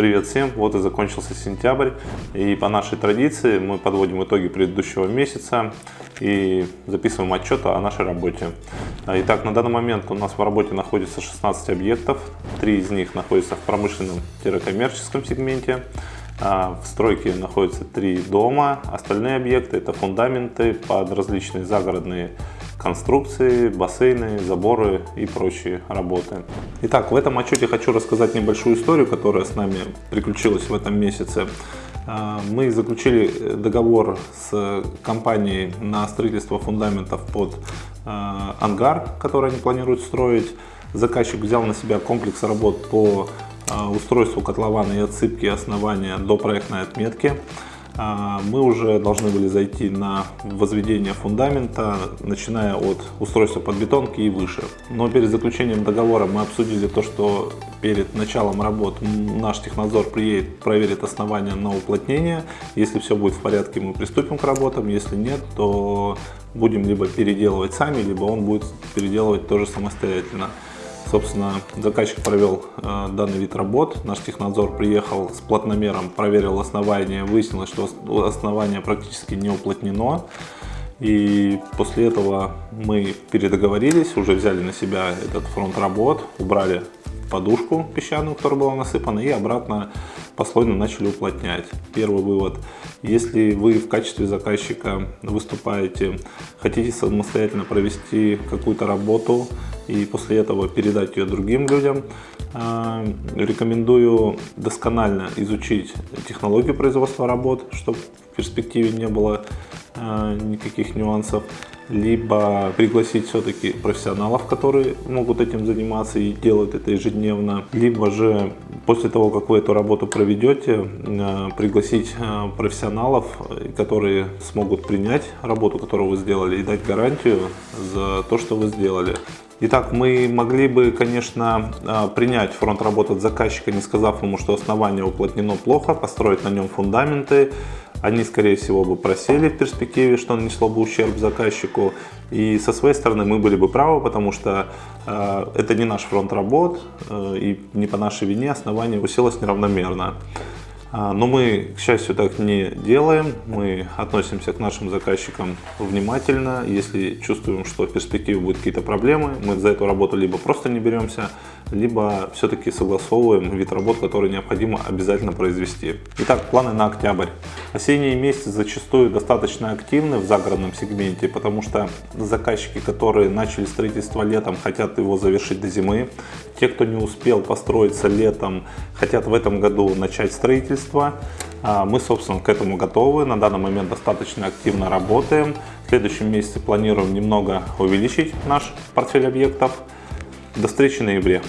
Привет всем! Вот и закончился сентябрь. И по нашей традиции мы подводим итоги предыдущего месяца и записываем отчет о нашей работе. Итак, на данный момент у нас в работе находится 16 объектов. Три из них находятся в промышленном-коммерческом сегменте. А в стройке находятся три дома. Остальные объекты это фундаменты под различные загородные конструкции, бассейны, заборы и прочие работы. Итак, в этом отчете хочу рассказать небольшую историю, которая с нами приключилась в этом месяце. А, мы заключили договор с компанией на строительство фундаментов под а, ангар, который они планируют строить. Заказчик взял на себя комплекс работ по а, устройству котлована и отсыпки основания до проектной отметки. А, мы уже должны были зайти на возведение фундамента, начиная от устройства подбетонки и выше. Но перед заключением договора мы обсудили то, что перед началом работ наш технадзор приедет, проверит основание на уплотнение. Если все будет в порядке, мы приступим к работам. Если нет, то будем либо переделывать сами, либо он будет переделывать тоже самостоятельно. Собственно, заказчик провел э, данный вид работ. Наш технадзор приехал с плотномером, проверил основание, выяснилось, что основание практически не уплотнено. И после этого мы передоговорились, уже взяли на себя этот фронт работ, убрали подушку песчаную, которая была насыпана, и обратно послойно начали уплотнять. Первый вывод. Если вы в качестве заказчика выступаете, хотите самостоятельно провести какую-то работу и после этого передать ее другим людям, а, рекомендую досконально изучить технологию производства работ, чтобы в перспективе не было а, никаких нюансов либо пригласить все-таки профессионалов, которые могут этим заниматься и делают это ежедневно, либо же после того, как вы эту работу проведете, э, пригласить э, профессионалов, которые смогут принять работу, которую вы сделали, и дать гарантию за то, что вы сделали. Итак, мы могли бы, конечно, э, принять фронт работы от заказчика, не сказав ему, что основание уплотнено плохо, построить на нем фундаменты, они, скорее всего, бы просели в перспективе, что нанесло бы ущерб заказчику. И со своей стороны мы были бы правы, потому что э, это не наш фронт работ, э, и не по нашей вине основание уселось неравномерно. А, но мы, к счастью, так не делаем. Мы относимся к нашим заказчикам внимательно. Если чувствуем, что в перспективе будут какие-то проблемы, мы за эту работу либо просто не беремся, либо все-таки согласовываем вид работ, который необходимо обязательно произвести. Итак, планы на октябрь. Осенние месяцы зачастую достаточно активны в загородном сегменте, потому что заказчики, которые начали строительство летом, хотят его завершить до зимы. Те, кто не успел построиться летом, хотят в этом году начать строительство. А, мы, собственно, к этому готовы. На данный момент достаточно активно работаем. В следующем месяце планируем немного увеличить наш портфель объектов. До встречи в ноябре.